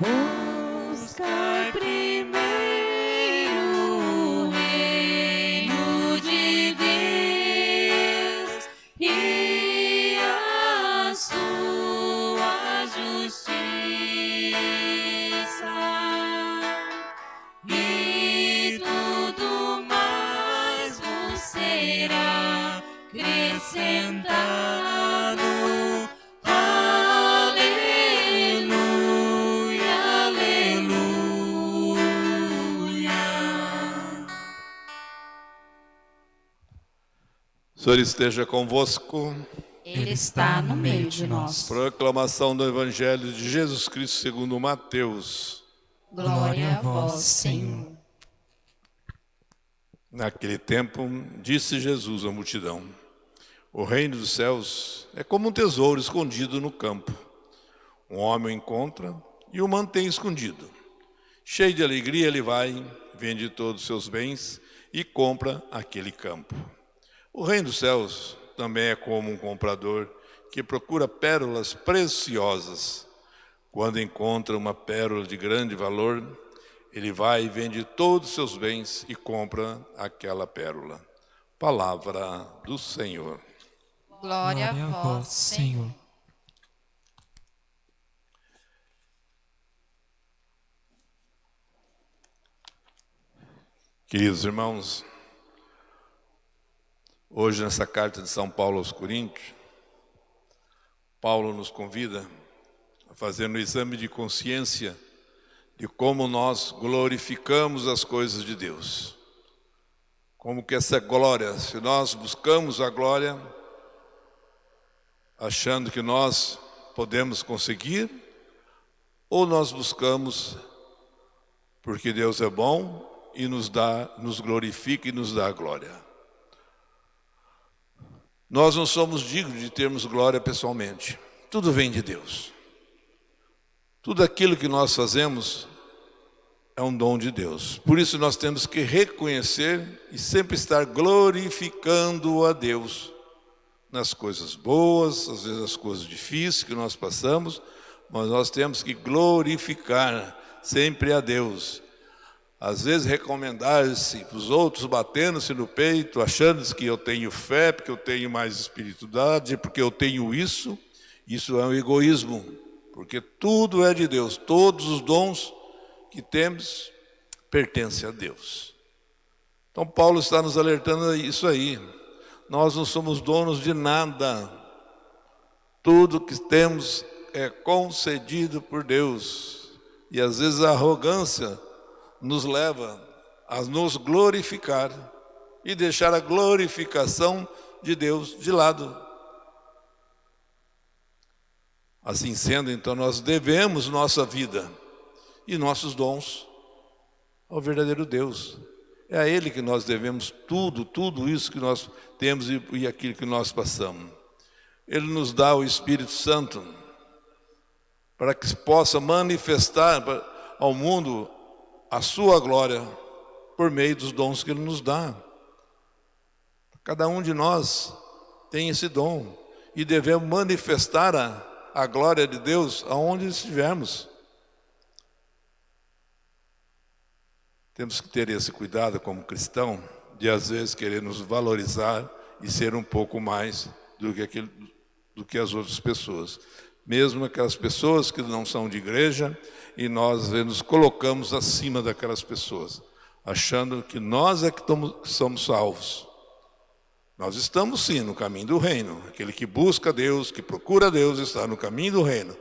Buscar Senhor esteja convosco. Ele está no meio de nós. Proclamação do Evangelho de Jesus Cristo segundo Mateus. Glória a vós, Senhor. Naquele tempo, disse Jesus à multidão: O reino dos céus é como um tesouro escondido no campo. Um homem o encontra e o mantém escondido. Cheio de alegria, ele vai, vende todos os seus bens e compra aquele campo. O reino dos céus também é como um comprador que procura pérolas preciosas. Quando encontra uma pérola de grande valor, ele vai e vende todos os seus bens e compra aquela pérola. Palavra do Senhor. Glória a vós, Senhor. Queridos irmãos, hoje nessa carta de São Paulo aos Coríntios, Paulo nos convida a fazer um exame de consciência de como nós glorificamos as coisas de Deus. Como que essa glória, se nós buscamos a glória, achando que nós podemos conseguir, ou nós buscamos porque Deus é bom e nos dá, nos glorifica e nos dá a glória. Nós não somos dignos de termos glória pessoalmente. Tudo vem de Deus. Tudo aquilo que nós fazemos é um dom de Deus. Por isso nós temos que reconhecer e sempre estar glorificando a Deus nas coisas boas, às vezes nas coisas difíceis que nós passamos, mas nós temos que glorificar sempre a Deus. Às vezes recomendar-se para os outros, batendo-se no peito, achando que eu tenho fé, porque eu tenho mais espiritualidade, porque eu tenho isso, isso é um egoísmo, porque tudo é de Deus, todos os dons que temos pertencem a Deus. Então Paulo está nos alertando isso aí. Nós não somos donos de nada. Tudo que temos é concedido por Deus. E às vezes a arrogância nos leva a nos glorificar e deixar a glorificação de Deus de lado. Assim sendo, então nós devemos nossa vida e nossos dons ao verdadeiro Deus. É a Ele que nós devemos tudo, tudo isso que nós temos e, e aquilo que nós passamos. Ele nos dá o Espírito Santo para que possa manifestar ao mundo a sua glória por meio dos dons que Ele nos dá. Cada um de nós tem esse dom e devemos manifestar a, a glória de Deus aonde estivermos. Temos que ter esse cuidado como cristão de às vezes querer nos valorizar e ser um pouco mais do que, do que as outras pessoas. Mesmo aquelas pessoas que não são de igreja e nós nos colocamos acima daquelas pessoas, achando que nós é que somos salvos. Nós estamos sim no caminho do reino. Aquele que busca Deus, que procura Deus, está no caminho do reino.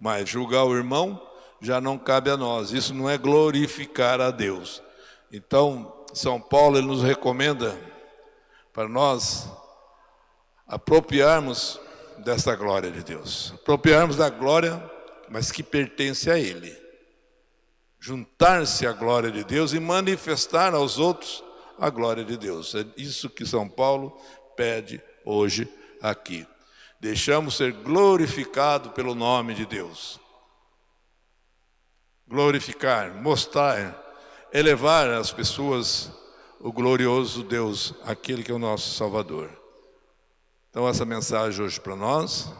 Mas julgar o irmão já não cabe a nós. Isso não é glorificar a Deus. Então, São Paulo nos recomenda para nós apropriarmos dessa glória de Deus. Apropriarmos da glória, mas que pertence a Ele. Juntar-se à glória de Deus e manifestar aos outros a glória de Deus. É isso que São Paulo pede hoje aqui. Deixamos ser glorificado pelo nome de Deus. Glorificar, mostrar, elevar às pessoas o glorioso Deus, aquele que é o nosso Salvador. Então essa mensagem hoje para nós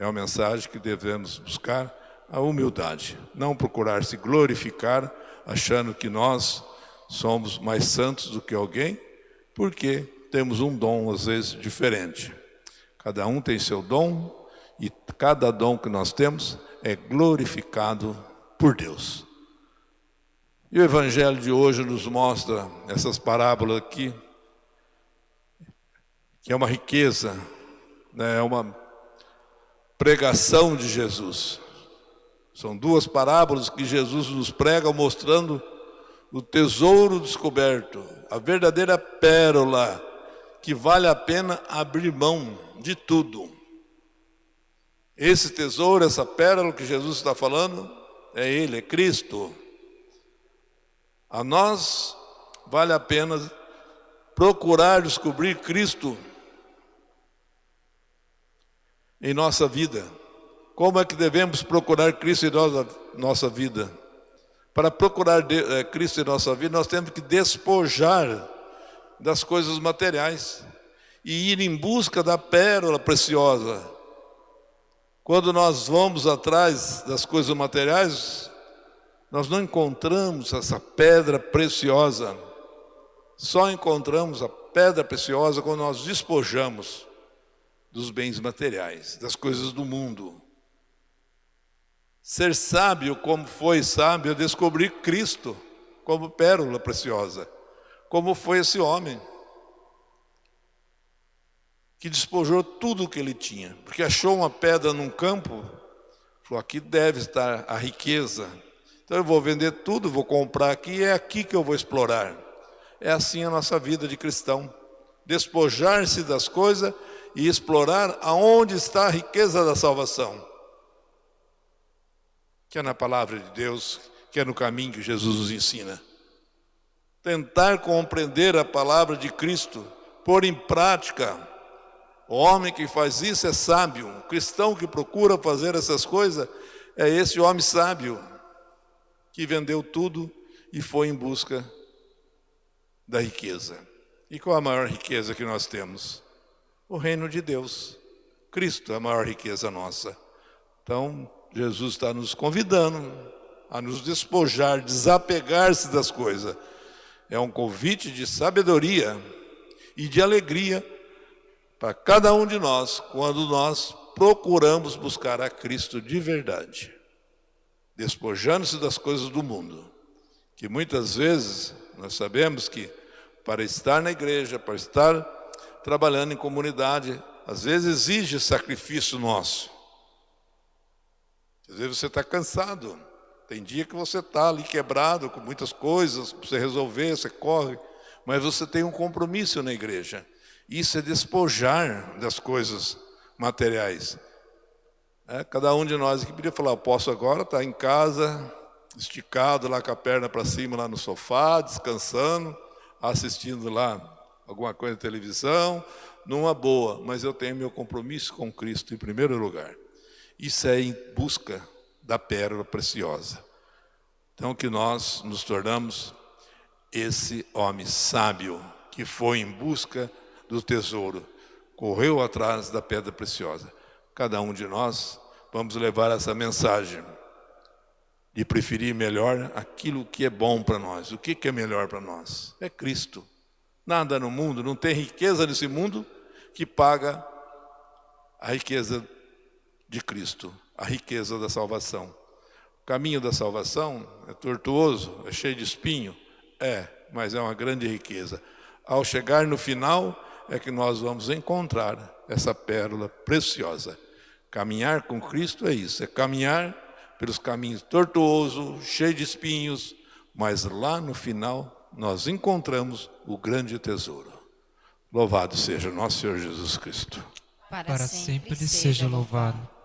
é uma mensagem que devemos buscar a humildade, não procurar se glorificar achando que nós somos mais santos do que alguém, porque temos um dom às vezes diferente. Cada um tem seu dom e cada dom que nós temos é glorificado por Deus. E o Evangelho de hoje nos mostra essas parábolas aqui, que é uma riqueza, né, é uma pregação de Jesus. São duas parábolas que Jesus nos prega mostrando o tesouro descoberto, a verdadeira pérola que vale a pena abrir mão de tudo. Esse tesouro, essa pérola que Jesus está falando, é Ele, é Cristo. A nós vale a pena procurar descobrir Cristo em nossa vida. Como é que devemos procurar Cristo em nossa, nossa vida? Para procurar de, é, Cristo em nossa vida, nós temos que despojar das coisas materiais e ir em busca da pérola preciosa. Quando nós vamos atrás das coisas materiais, nós não encontramos essa pedra preciosa. Só encontramos a pedra preciosa quando nós despojamos dos bens materiais, das coisas do mundo. Ser sábio como foi sábio, eu descobri Cristo como pérola preciosa. Como foi esse homem que despojou tudo o que ele tinha, porque achou uma pedra num campo, falou: aqui deve estar a riqueza. Então eu vou vender tudo, vou comprar aqui, é aqui que eu vou explorar. É assim a nossa vida de cristão: despojar-se das coisas e explorar aonde está a riqueza da salvação que é na palavra de Deus, que é no caminho que Jesus nos ensina. Tentar compreender a palavra de Cristo, pôr em prática. O homem que faz isso é sábio. O cristão que procura fazer essas coisas é esse homem sábio que vendeu tudo e foi em busca da riqueza. E qual a maior riqueza que nós temos? O reino de Deus. Cristo é a maior riqueza nossa. Então, Jesus está nos convidando a nos despojar, desapegar-se das coisas. É um convite de sabedoria e de alegria para cada um de nós quando nós procuramos buscar a Cristo de verdade, despojando-se das coisas do mundo, que muitas vezes nós sabemos que para estar na igreja, para estar trabalhando em comunidade, às vezes exige sacrifício nosso. Às vezes você está cansado. Tem dia que você está ali quebrado com muitas coisas para você resolver, você corre, mas você tem um compromisso na igreja. Isso é despojar das coisas materiais. É, cada um de nós aqui podia falar, eu posso agora estar em casa, esticado lá com a perna para cima, lá no sofá, descansando, assistindo lá alguma coisa na televisão, numa boa, mas eu tenho meu compromisso com Cristo em primeiro lugar. Isso é em busca da pérola preciosa. Então que nós nos tornamos esse homem sábio que foi em busca do tesouro, correu atrás da pedra preciosa. Cada um de nós vamos levar essa mensagem de preferir melhor aquilo que é bom para nós. O que é melhor para nós? É Cristo. Nada no mundo, não tem riqueza nesse mundo que paga a riqueza de Cristo, a riqueza da salvação. O caminho da salvação é tortuoso, é cheio de espinho? É, mas é uma grande riqueza. Ao chegar no final, é que nós vamos encontrar essa pérola preciosa. Caminhar com Cristo é isso, é caminhar pelos caminhos tortuosos, cheios de espinhos, mas lá no final nós encontramos o grande tesouro. Louvado seja nosso Senhor Jesus Cristo. Para, Para sempre, sempre seja louvado.